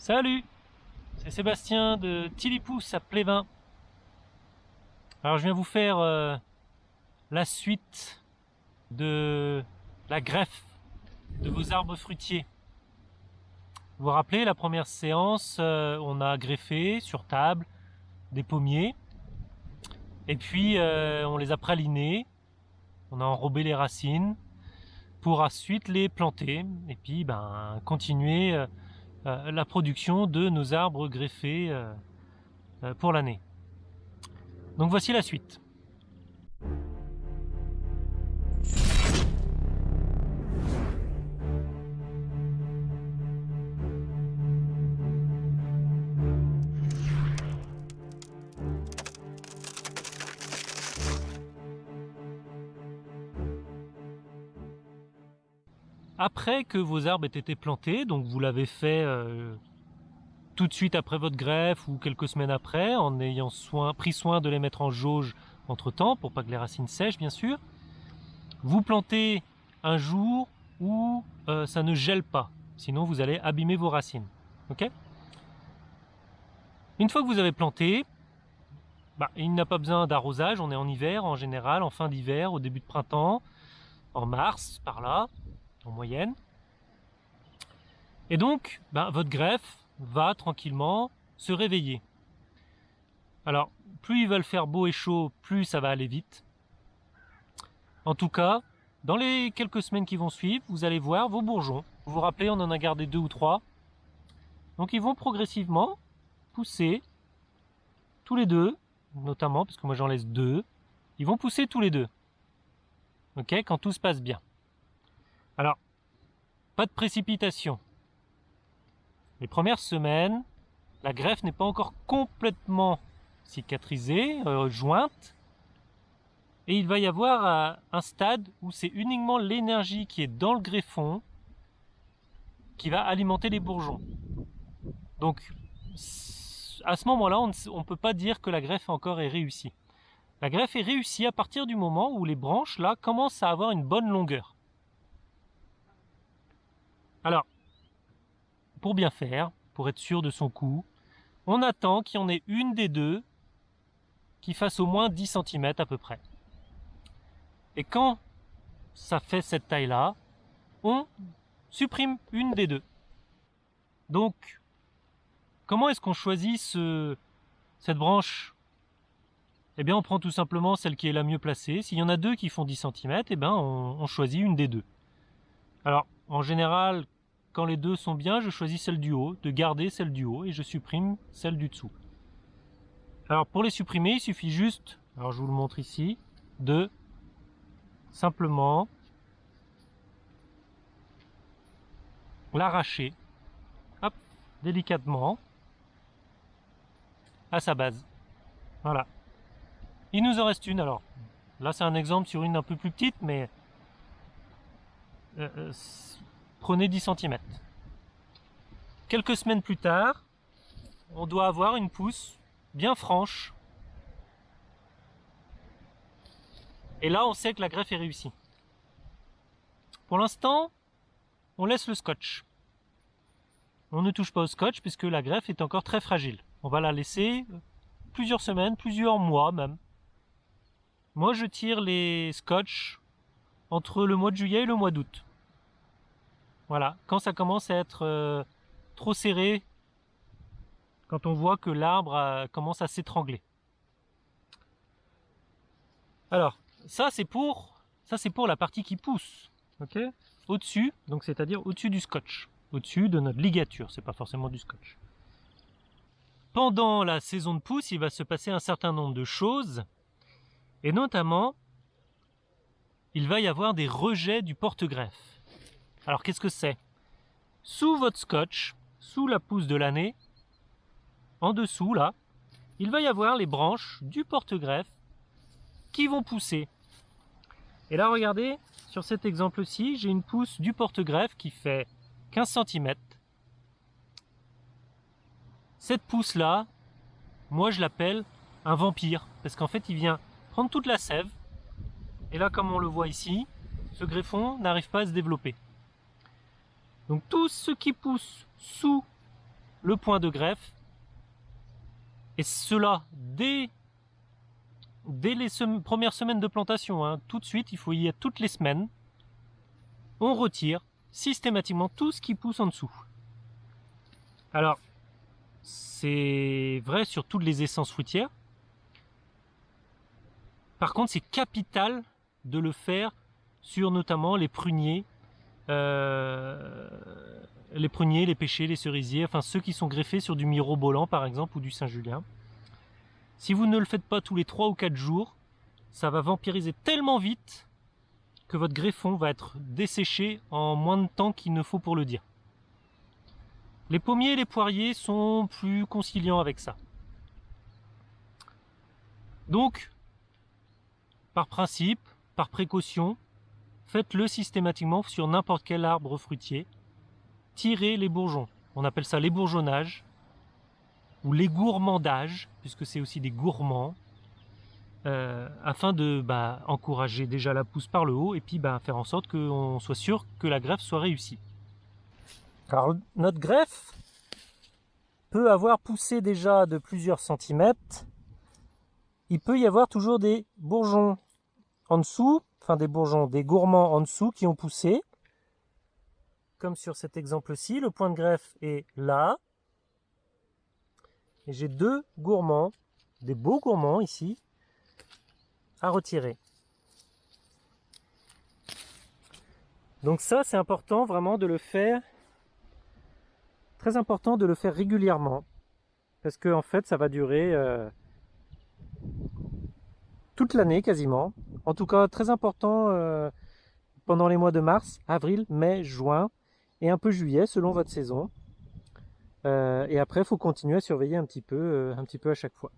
Salut C'est Sébastien de Tilipousse à Plévin. Alors je viens vous faire euh, la suite de la greffe de vos arbres fruitiers. Vous vous rappelez, la première séance, euh, on a greffé sur table des pommiers. Et puis euh, on les a pralinés, on a enrobé les racines pour ensuite les planter et puis ben, continuer la production de nos arbres greffés euh, euh, pour l'année. Donc voici la suite. Après que vos arbres aient été plantés, donc vous l'avez fait euh, tout de suite après votre greffe ou quelques semaines après, en ayant pris soin de les mettre en jauge entre temps, pour pas que les racines sèchent bien sûr, vous plantez un jour où euh, ça ne gèle pas, sinon vous allez abîmer vos racines. Une fois que vous avez planté, bah, il n'a pas besoin d'arrosage, on est en hiver en général, en fin d'hiver, au début de printemps, en mars, par là, en moyenne. Et donc, ben, votre greffe va tranquillement se réveiller. Alors, plus il va le faire beau et chaud, plus ça va aller vite. En tout cas, dans les quelques semaines qui vont suivre, vous allez voir vos bourgeons. Vous vous rappelez, on en a gardé deux ou trois. Donc ils vont progressivement pousser tous les deux, notamment, parce que moi j'en laisse deux. Ils vont pousser tous les deux. Ok, quand tout se passe bien. Pas de précipitation. Les premières semaines, la greffe n'est pas encore complètement cicatrisée, euh, jointe, et il va y avoir euh, un stade où c'est uniquement l'énergie qui est dans le greffon qui va alimenter les bourgeons. Donc, à ce moment-là, on ne peut pas dire que la greffe encore est réussie. La greffe est réussie à partir du moment où les branches, là, commencent à avoir une bonne longueur. Alors, pour bien faire, pour être sûr de son coup, on attend qu'il y en ait une des deux qui fasse au moins 10 cm à peu près. Et quand ça fait cette taille-là, on supprime une des deux. Donc, comment est-ce qu'on choisit ce, cette branche? Eh bien, on prend tout simplement celle qui est la mieux placée. S'il y en a deux qui font 10 cm, eh bien, on choisit une des deux. Alors, en général, quand les deux sont bien, je choisis celle du haut, de garder celle du haut, et je supprime celle du dessous. Alors pour les supprimer, il suffit juste, alors je vous le montre ici, de simplement l'arracher, délicatement, à sa base. Voilà. Il nous en reste une, alors là c'est un exemple sur une un peu plus petite, mais euh, euh, prenez 10 cm. Quelques semaines plus tard, on doit avoir une pousse bien franche. Et là, on sait que la greffe est réussie. Pour l'instant, on laisse le scotch. On ne touche pas au scotch puisque la greffe est encore très fragile. On va la laisser plusieurs semaines, plusieurs mois même. Moi, je tire les scotch entre le mois de juillet et le mois d'août. Voilà, quand ça commence à être euh, trop serré, quand on voit que l'arbre euh, commence à s'étrangler. Alors, ça c'est pour pour la partie qui pousse, ok? Au-dessus, donc c'est-à-dire au-dessus du scotch, au-dessus de notre ligature, c'est pas forcément du scotch. Pendant la saison de pousse, il va se passer un certain nombre de choses, et notamment, il va y avoir des rejets du porte-greffe. Alors qu'est-ce que c'est? Sous votre scotch, sous la pousse de l'année, en dessous là, il va y avoir les branches du porte-greffe qui vont pousser. Et là regardez, sur cet exemple-ci, j'ai une pousse du porte-greffe qui fait 15 cm. Cette pousse-là, moi je l'appelle un vampire, parce qu'en fait il vient prendre toute la sève, et là comme on le voit ici, ce greffon n'arrive pas à se développer. Donc tout ce qui pousse sous le point de greffe. Et cela dès, dès les premières semaines de plantation. Hein. Tout de suite, il faut y être toutes les semaines. On retire systématiquement tout ce qui pousse en dessous. Alors, c'est vrai sur toutes les essences fruitières. Par contre, c'est capital de le faire sur notamment les pruniers, euh, les pruniers, les pêchers, les cerisiers, enfin ceux qui sont greffés sur du mirobolant par exemple ou du Saint-Julien. Si vous ne le faites pas tous les 3 ou 4 jours, ça va vampiriser tellement vite que votre greffon va être desséché en moins de temps qu'il ne faut pour le dire. Les pommiers et les poiriers sont plus conciliants avec ça. Donc, par principe, par précaution, faites-le systématiquement sur n'importe quel arbre fruitier. Tirez les bourgeons. On appelle ça les bourgeonnages ou les gourmandages, puisque c'est aussi des gourmands, euh, afin de bah, encourager déjà la pousse par le haut et puis bah, faire en sorte qu'on soit sûr que la greffe soit réussie. Alors notre greffe peut avoir poussé déjà de plusieurs centimètres. Il peut y avoir toujours des bourgeons en dessous, enfin des bourgeons, des gourmands en dessous qui ont poussé. Comme sur cet exemple-ci, le point de greffe est là. Et j'ai deux gourmands, des beaux gourmands ici, à retirer. Donc ça, c'est important vraiment de le faire, très important de le faire régulièrement, parce que en fait, ça va durer euh, toute l'année quasiment. En tout cas, très important euh, pendant les mois de mars, avril, mai, juin et un peu juillet selon votre saison. Euh, et après, il faut continuer à surveiller un petit peu, euh, un petit peu à chaque fois.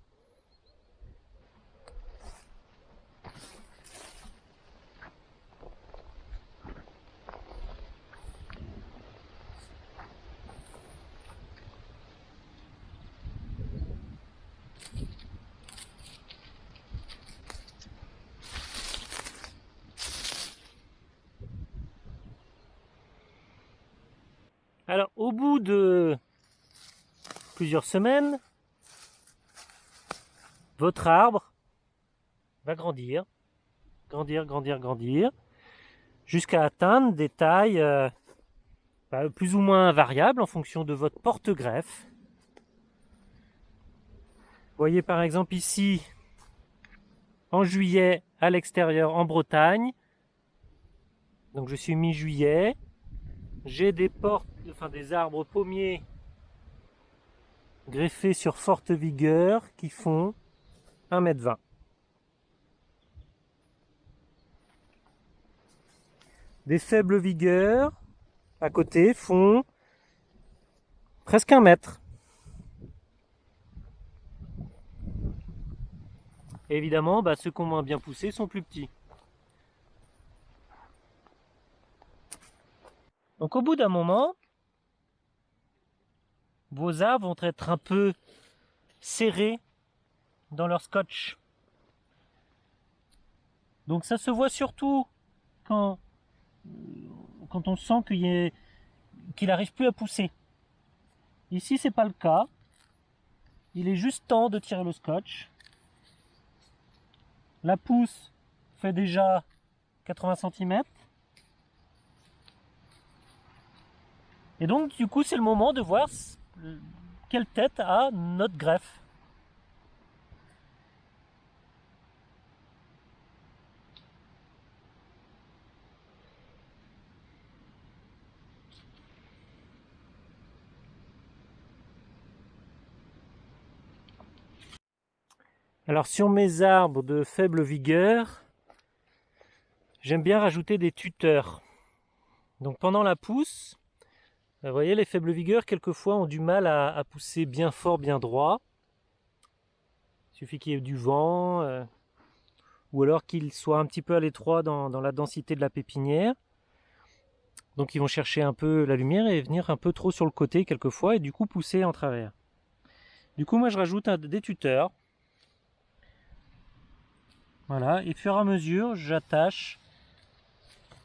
Alors, au bout de plusieurs semaines, votre arbre va grandir, grandir, grandir, grandir, jusqu'à atteindre des tailles euh, bah, plus ou moins variables en fonction de votre porte-greffe. Voyez par exemple ici, en juillet, à l'extérieur, en Bretagne, donc je suis mi-juillet, j'ai des portes, des arbres pommiers greffés sur forte vigueur qui font 1m20. Des faibles vigueurs à côté font presque un mètre. évidemment, bah, ceux qui ont moins bien poussé sont plus petits. Donc au bout d'un moment, vos arbres vont être un peu serrés dans leur scotch. Donc ça se voit surtout quand, on sent qu'il n'arrive plus à pousser. Ici c'est pas le cas. Il est juste temps de tirer le scotch. La pousse fait déjà 80 cm. Et donc, du coup, c'est le moment de voir quelle tête a notre greffe? Alors sur mes arbres de faible vigueur, j'aime bien rajouter des tuteurs. Donc pendant la pousse, vous voyez, les faibles vigueurs, quelquefois, ont du mal à, pousser bien fort, bien droit. Il suffit qu'il y ait du vent, euh, ou alors qu'ils soient un petit peu à l'étroit dans, la densité de la pépinière. Donc ils vont chercher un peu la lumière et venir un peu trop sur le côté quelquefois, et du coup pousser en travers. Du coup, moi, je rajoute des tuteurs. Voilà, et fur et à mesure, j'attache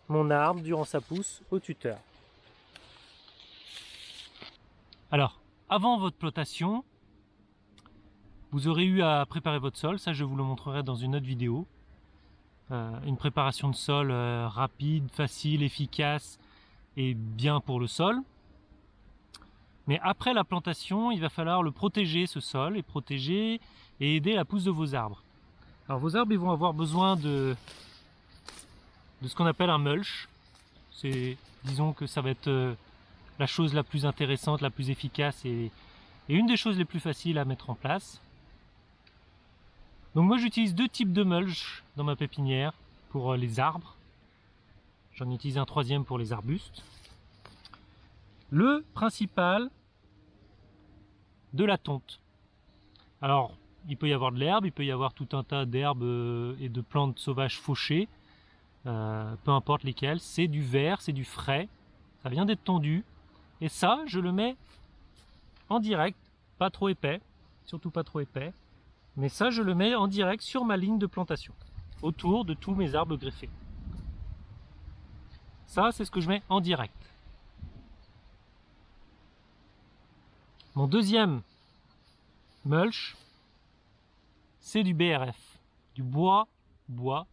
mon arbre durant sa pousse au tuteur. Alors, avant votre plantation, vous aurez eu à préparer votre sol, ça je vous le montrerai dans une autre vidéo. Euh, une préparation de sol euh, rapide, facile, efficace et bien pour le sol. Mais après la plantation, il va falloir le protéger ce sol et protéger et aider la pousse de vos arbres. Alors vos arbres ils vont avoir besoin de, de ce qu'on appelle un mulch. C'est disons que ça va être euh, la chose la plus intéressante, la plus efficace et, une des choses les plus faciles à mettre en place. Donc moi j'utilise deux types de mulch dans ma pépinière pour euh, les arbres. J'en utilise un troisième pour les arbustes. Le principal, de la tonte. Alors, il peut y avoir de l'herbe, il peut y avoir tout un tas d'herbes euh, et de plantes sauvages fauchées, euh, peu importe lesquelles. C'est du vert, c'est du frais, ça vient d'être tondu. Et ça, je le mets en direct, pas trop épais, surtout pas trop épais. Mais ça, je le mets en direct sur ma ligne de plantation, autour de tous mes arbres greffés. Ça, c'est ce que je mets en direct. Mon deuxième mulch, c'est du BRF, du bois, bois,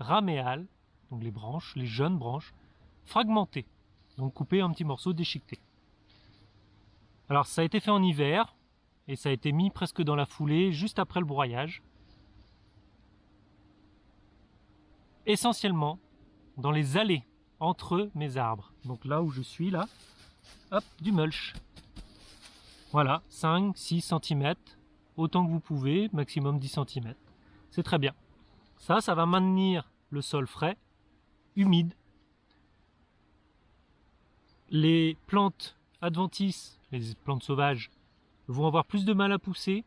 raméal, donc les branches, les jeunes branches, fragmentées, donc coupées en petits morceaux déchiquetés. Alors ça a été fait en hiver, et ça a été mis presque dans la foulée, juste après le broyage. Essentiellement dans les allées entre mes arbres. Donc là où je suis, là, hop, du mulch. Voilà, 5, 6 cm, autant que vous pouvez, maximum 10 cm. C'est très bien. Ça, ça va maintenir le sol frais, humide. Les plantes adventices, les plantes sauvages, vont avoir plus de mal à pousser.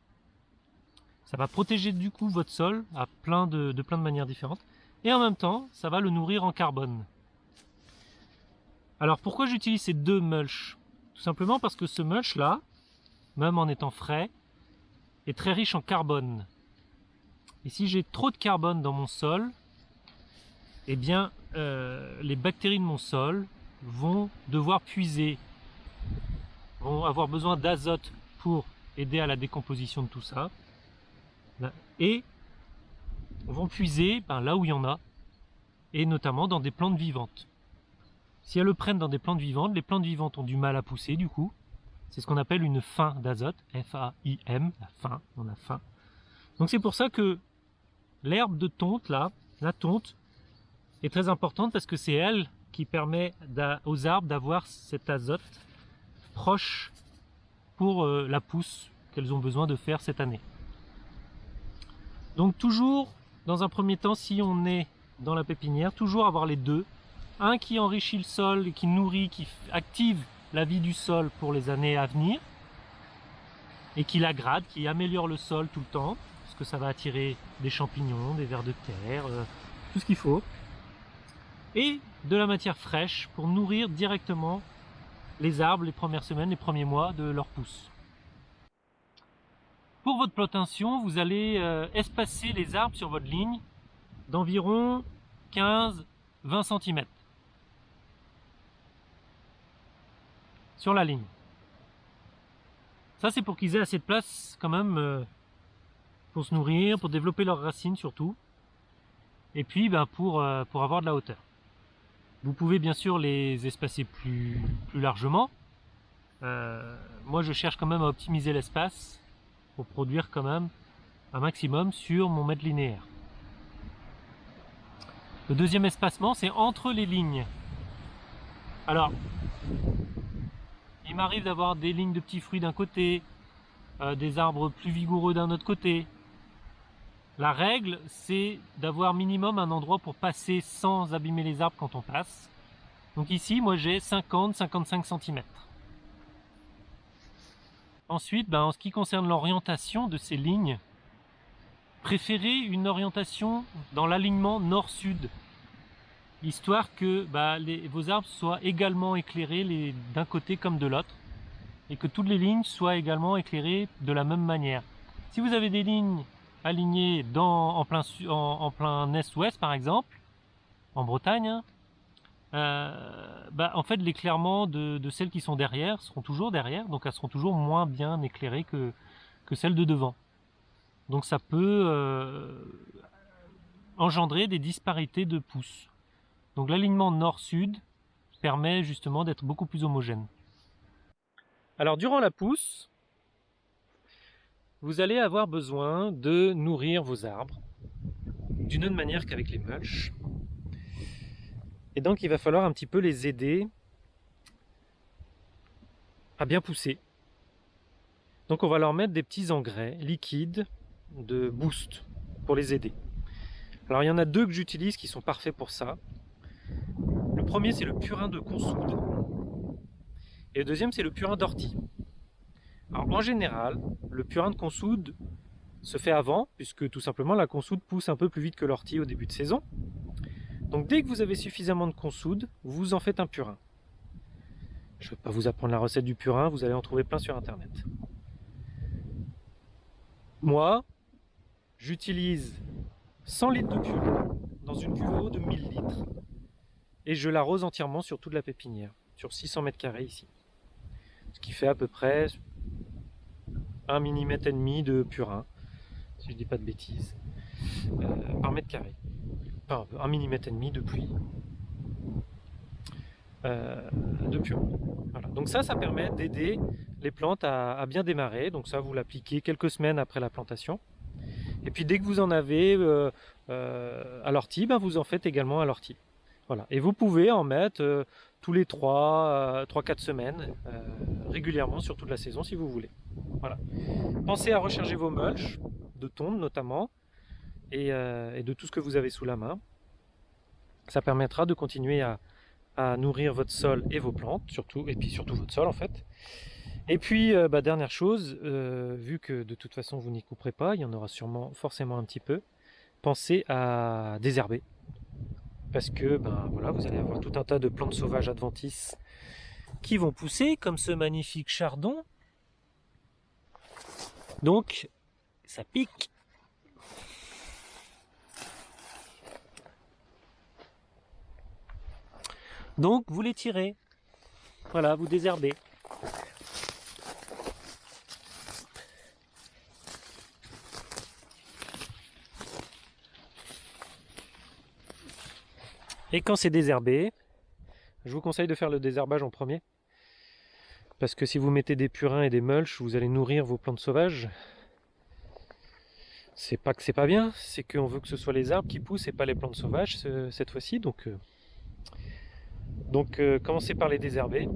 Ça va protéger du coup votre sol de, plein de manières différentes. Et en même temps, ça va le nourrir en carbone. Alors pourquoi j'utilise ces deux mulch Tout simplement parce que ce mulch là, même en étant frais, est très riche en carbone. Et si j'ai trop de carbone dans mon sol, eh bien euh, les bactéries de mon sol vont devoir puiser, vont avoir besoin d'azote pour aider à la décomposition de tout ça. Et vont puiser ben, là où il y en a, et notamment dans des plantes vivantes. Si elles le prennent dans des plantes vivantes, les plantes vivantes ont du mal à pousser du coup. C'est ce qu'on appelle une faim d'azote, F-A-I-M, la faim, on a faim. Donc c'est pour ça que l'herbe de tonte, là, la tonte, est très importante parce que c'est elle qui permet aux arbres d'avoir cet azote proche pour euh, la pousse qu'elles ont besoin de faire cette année. Donc toujours, dans un premier temps, si on est dans la pépinière, toujours avoir les deux. Un qui enrichit le sol, qui nourrit, qui active la vie du sol pour les années à venir, et qui l'agrade, qui améliore le sol tout le temps, parce que ça va attirer des champignons, des vers de terre, euh, tout ce qu'il faut. Et de la matière fraîche pour nourrir directement les arbres les premières semaines, les premiers mois de leur pousse. Pour votre plantation, vous allez euh, espacer les arbres sur votre ligne d'environ 15-20 cm. Sur la ligne. Ça c'est pour qu'ils aient assez de place quand même euh, pour se nourrir, pour développer leurs racines surtout. Et puis ben, euh, pour avoir de la hauteur. Vous pouvez bien sûr les espacer plus, plus largement. Euh, moi je cherche quand même à optimiser l'espace pour produire quand même un maximum sur mon mètre linéaire. Le deuxième espacement c'est entre les lignes. Alors, il m'arrive d'avoir des lignes de petits fruits d'un côté, euh, des arbres plus vigoureux d'un autre côté, la règle, c'est d'avoir minimum un endroit pour passer sans abîmer les arbres quand on passe. Donc ici, moi j'ai 50-55 cm. Ensuite, ben, en ce qui concerne l'orientation de ces lignes, préférez une orientation dans l'alignement nord-sud, histoire que ben, vos arbres soient également éclairés d'un côté comme de l'autre, et que toutes les lignes soient également éclairées de la même manière. Si vous avez des lignes aligné en plein, en, plein est-ouest par exemple, en Bretagne, hein, euh, bah, en fait l'éclairement de, celles qui sont derrière seront toujours derrière, donc elles seront toujours moins bien éclairées que, que celles de devant. Donc ça peut euh, engendrer des disparités de pouces. Donc l'alignement nord-sud permet justement d'être beaucoup plus homogène. Alors durant la pousse, vous allez avoir besoin de nourrir vos arbres d'une autre manière qu'avec les mulches. Et donc il va falloir un petit peu les aider à bien pousser. Donc on va leur mettre des petits engrais liquides de boost pour les aider. Alors il y en a deux que j'utilise qui sont parfaits pour ça. Le premier c'est le purin de consoude et le deuxième c'est le purin d'ortie. En général, le purin de consoude se fait avant, puisque tout simplement la consoude pousse un peu plus vite que l'ortie au début de saison. Donc dès que vous avez suffisamment de consoude, vous en faites un purin. Je ne vais pas vous apprendre la recette du purin, vous allez en trouver plein sur internet. Moi, j'utilise 100 litres de purin dans une cuve de 1000 litres et je l'arrose entièrement sur toute la pépinière, sur 600 mètres carrés ici. Ce qui fait à peu près 1 mm et demi de purin si je dis pas de bêtises, euh, par mètre carré. Enfin, un millimètre et demi de pluie euh, de purin. Donc ça, ça permet d'aider les plantes à, bien démarrer. Donc ça, vous l'appliquez quelques semaines après la plantation. Et puis dès que vous en avez euh, à l'ortie, ben, vous en faites également à l'ortie. Voilà. Et vous pouvez en mettre tous les 3-4 semaines régulièrement sur toute la saison si vous voulez. Pensez à recharger vos mulches de tonde notamment, euh, et, de tout ce que vous avez sous la main. Ça permettra de continuer à, nourrir votre sol et vos plantes, surtout, et puis surtout votre sol en fait. Et puis, euh, bah, dernière chose, euh, vu que de toute façon vous n'y couperez pas, il y en aura sûrement forcément un petit peu, pensez à désherber. Parce que ben, voilà, vous allez avoir tout un tas de plantes sauvages adventices qui vont pousser, comme ce magnifique chardon. Donc, ça pique. Donc vous les tirez. Voilà, vous désherbez. Et quand c'est désherbé, je vous conseille de faire le désherbage en premier. Parce que si vous mettez des purins et des mulches, vous allez nourrir vos plantes sauvages c'est pas que c'est pas bien, c'est qu'on veut que ce soit les arbres qui poussent et pas les plantes sauvages cette fois-ci. Donc, euh, euh, commencez par les désherber.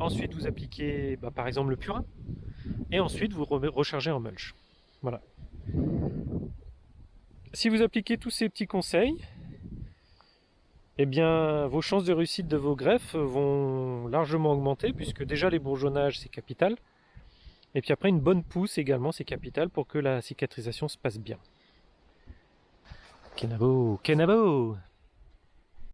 Ensuite, vous appliquez bah, par exemple le purin. Et ensuite, vous rechargez en mulch. Voilà. Si vous appliquez tous ces petits conseils, eh bien, vos chances de réussite de vos greffes vont largement augmenter, puisque déjà les bourgeonnages, c'est capital. Et puis après, une bonne pousse également, c'est capital pour que la cicatrisation se passe bien. Kenabo, Kenabo